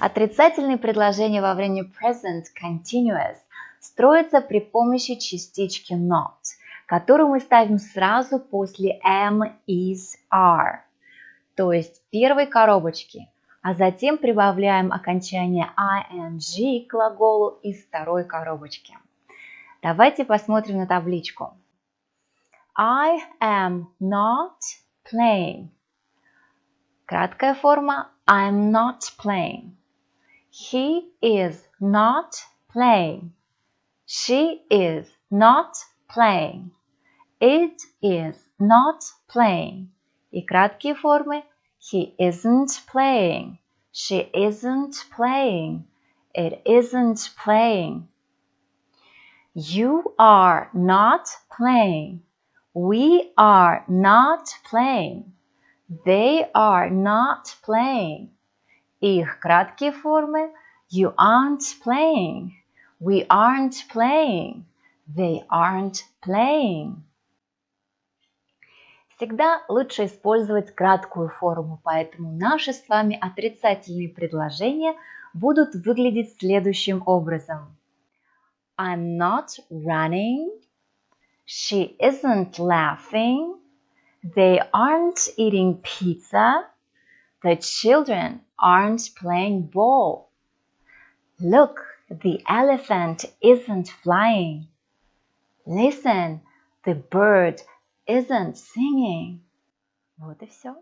Отрицательные предложения во время present continuous строятся при помощи частички not, которую мы ставим сразу после am, is, are, то есть первой коробочки, а затем прибавляем окончание ing к глаголу из второй коробочки. Давайте посмотрим на табличку. I am not playing. Краткая форма I'm not playing. He is not playing. She is not playing. It is not playing. И краткие формы He isn't playing. She isn't playing. It isn't playing. You are not playing. We are not playing. They are not playing. Их краткие формы You aren't playing. We aren't playing. They aren't playing. Всегда лучше использовать краткую форму, поэтому наши с вами отрицательные предложения будут выглядеть следующим образом. I'm not running. She isn't laughing. They aren't eating pizza. The children Aren't playing ball. Look, the elephant isn't flying. Listen, the bird isn't singing. Вот и все.